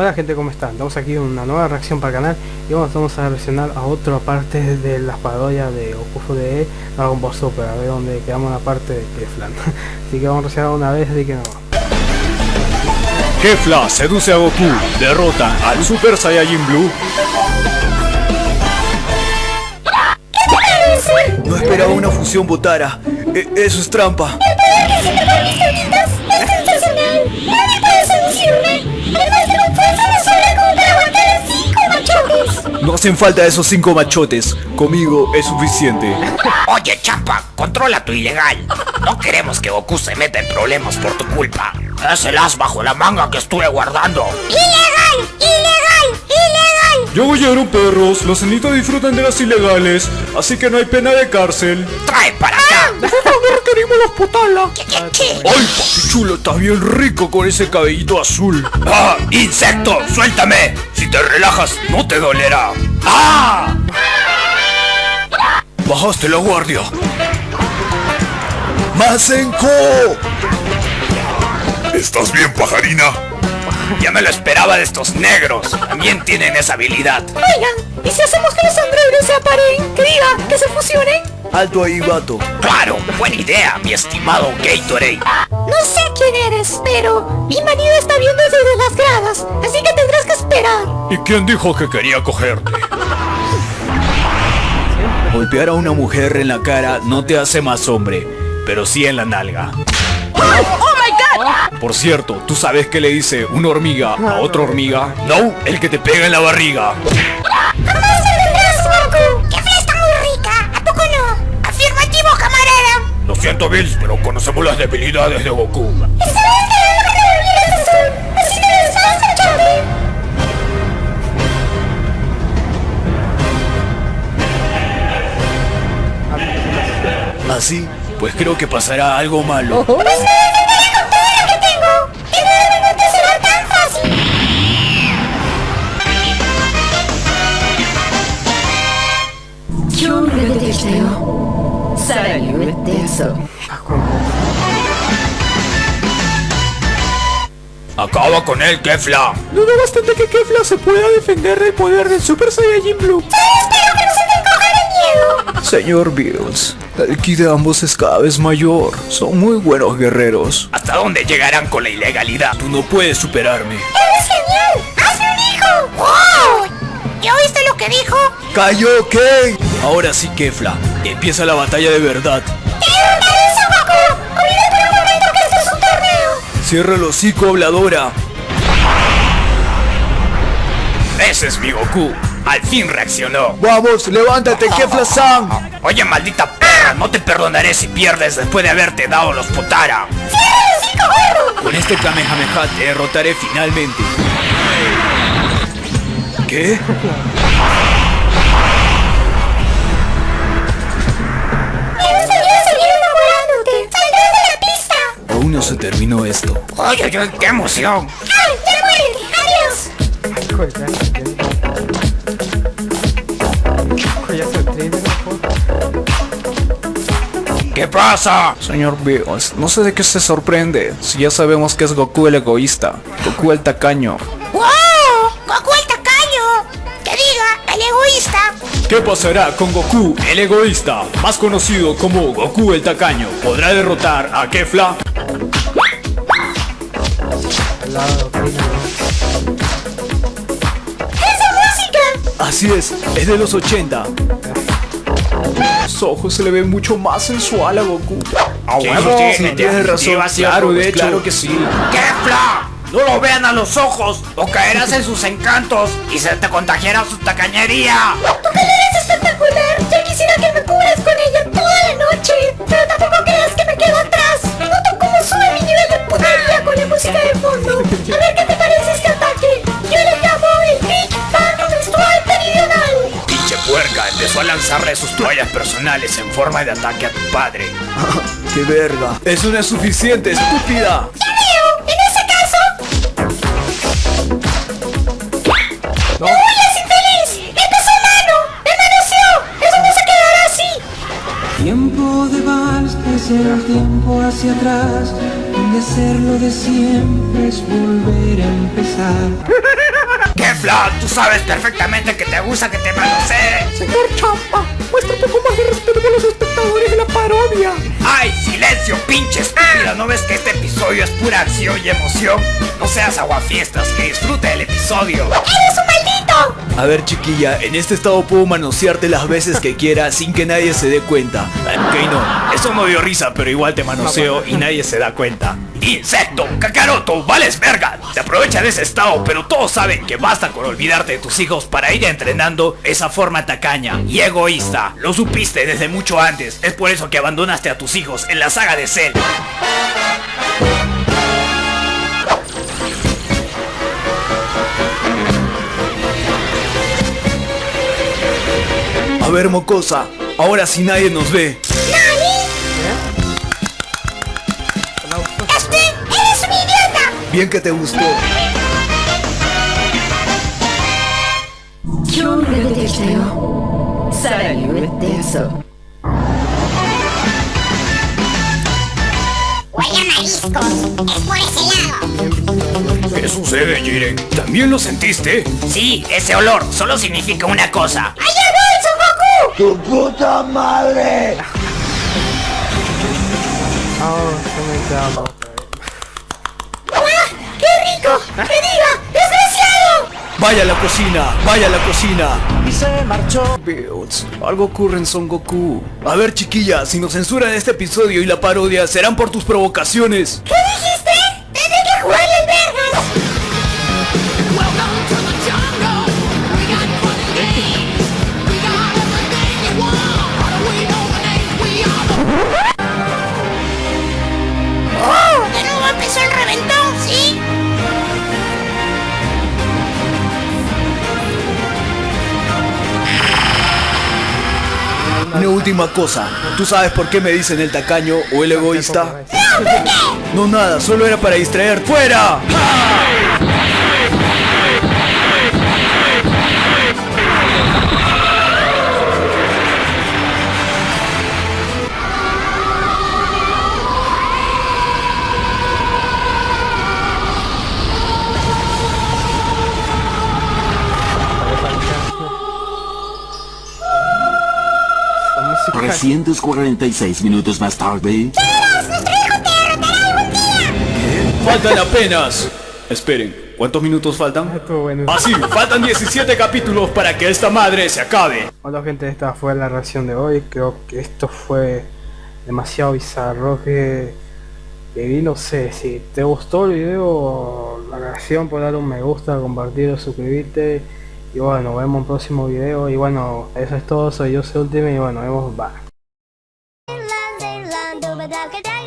Hola gente, ¿cómo están? Estamos aquí en una nueva reacción para el canal y vamos, vamos a reaccionar a otra parte de las parodias de Goku de Dragon Ball Super, a ver dónde quedamos la parte de Keflan. así que vamos a reaccionar una vez, así que no. Kefla seduce a Goku, derrota al Super Saiyajin Blue. No esperaba una fusión botara. E- eso es trampa. No hacen falta esos cinco machotes. Conmigo es suficiente. Oye, chapa, controla tu ilegal. No queremos que Goku se meta en problemas por tu culpa. Es el as bajo la manga que estuve guardando. ¡Ilegal! ¡Ilegal! ¡Ilegal! Yo oyeron perros, los cenitos disfrutan de las ilegales, así que no hay pena de cárcel. Trae para acá. requerimos los potala. ¿Qué, qué, qué? ¡Ay, papi chulo! Está bien rico con ese cabellito azul. ¡Ah! ¡Insecto! ¡Suéltame! Si te relajas, no te dolerá. ¡Ah! Bajaste la guardia. ¡Masenko! ¿Estás bien, pajarina? Ya me lo esperaba de estos negros. También tienen esa habilidad. Oigan, ¿y si hacemos que los androides se aparen? Que diga, que se fusionen. Alto ahí, vato. Claro, buena idea, mi estimado Gatorade. No sé quién eres, pero mi marido está viendo desde las gradas, así que tendrás que esperar. ¿Y quién dijo que quería cogerte? Golpear a una mujer en la cara no te hace más hombre, pero sí en la nalga. Por cierto, ¿tú sabes qué le dice una hormiga a otra hormiga? No, el que te pega en la barriga. ¡Jamás vendrás, Goku! ¡Qué fiesta muy rica! ¿A poco no? ¡Afirmativo, camarada! Lo siento, Bills, pero conocemos las debilidades de Goku. ¡Esta vez te lo que me azul! ¡Así que les vas a echarle! Así, pues creo que pasará algo malo. Acaba con él, Kefla. Dudo bastante que Kefla se pueda defender del poder del Super Saiyajin Blue. Espero que no se te miedo. Señor Bills, el ki de ambos es cada vez mayor. Son muy buenos guerreros. ¿Hasta dónde llegarán con la ilegalidad? Tú no puedes superarme. ¡Eres genial! ¡Hazme un hijo! ¡Wow! ¿Ya oíste lo que dijo? ¡Cayó Ken! Ahora sí, Kefla. Empieza la batalla de verdad. ¡Te derrotaré, Son Goku! ¡Olvida por un momento que esto es un torneo! Cierra el hocico, habladora. Ese es mi Goku. Al fin reaccionó. Vamos, levántate, Kefla-san. Oye, maldita perra, no te perdonaré si pierdes después de haberte dado los potara. ¡Cierra el hocico, gordo! Con este Kamehameha te derrotaré finalmente. ¿Qué? No se terminó esto. Oye, oye, qué emoción. ¡Ay, ya muérete! ¡Adiós! ¿Qué pasa? Señor Bills, no sé de qué se sorprende. Si ya sabemos que es Goku el egoísta, Goku el tacaño. ¡Wow! ¡Goku el tacaño! ¡Que diga, el egoísta! ¿Qué pasará con Goku, el egoísta, más conocido como Goku el tacaño? ¿Podrá derrotar a Kefla? Al lado, trailer. ¡Esa música! Así es, es de los 80. Los ojos se le ven mucho más sensual a Goku. ¡A huevo! Sí, tienes razón. Claro, de hecho. Claro que sí. ¡Kefla! No lo vean a los ojos o caerás en sus encantos y se te contagiará su tacañería. ¡Tu pelea es espectacular! ¡Ya quisiera que me putería con la música de fondo! A ver qué te parece este ataque. Yo le llamo el Big Bang Menstrual Meridional. Pinche puerca empezó a lanzarle sus toallas personales en forma de ataque a tu padre. ¡Qué verga! ¡Eso no es suficiente, estúpida! ¡Ya veo! En ese caso... ¡No huyas, infeliz! ¡Este es humano! ¡Me manoseó! ¡Eso no se quedará así! Tiempo de vals es el tiempo hacia atrás, donde hacerlo de siempre es volver a empezar. Flan, tú sabes perfectamente que te gusta que te manosee. Señor Champa, muestra un poco más de respeto con los espectadores de la parodia. ¡Ay, silencio, pinche estúpida! ¿No ves que este episodio es pura acción y emoción? No seas aguafiestas, que disfrute el episodio. ¡Eres un! A ver chiquilla, en este estado puedo manosearte las veces que quiera sin que nadie se dé cuenta. Ok, no, eso no dio risa, pero igual te manoseo y nadie se da cuenta. Insecto, cacaroto, vales verga. Te aprovecha de ese estado, pero todos saben que basta con olvidarte de tus hijos para ir entrenando esa forma tacaña y egoísta. Lo supiste desde mucho antes. Es por eso que abandonaste a tus hijos en la saga de Cell. A ver, mocosa, ahora si sí nadie nos ve. ¿Nani? ¿Eh? Este, eres un idiota. Bien que te gustó. Huele a mariscos, es por ese lado. ¿Qué sucede, Jiren? ¿También lo sentiste? Sí, ese olor solo significa una cosa voy, Son Goku! Oh, se me. ¡Qué rico! ¡Que diga! ¡Desgraciado! Vaya a la cocina, vaya a la cocina. Y se marchó. Bills, algo ocurre en Son Goku. A ver, chiquilla, si nos censuran este episodio y la parodia, serán por tus provocaciones. ¿Qué dijiste? ¡Tendré que jugarle el última cosa, ¿tú sabes por qué me dicen el tacaño o el egoísta? No, nada, solo era para distraer. ¡Fuera! 346 minutos más tarde. Faltan apenas. Esperen, ¿cuántos minutos faltan? estuvo bueno. Ah, sí, faltan 17 capítulos para que esta madre se acabe. Hola gente, esta fue la reacción de hoy. Creo que esto fue demasiado bizarro. Que, que vi, no sé, si te gustó el video, la reacción, puedes dar un me gusta, compartirlo, suscribirte. Y bueno, nos vemos en un próximo video. Y bueno, eso es todo. Soy yo, soy Ultimate. Y bueno, nos vemos. Bye. La, la, la,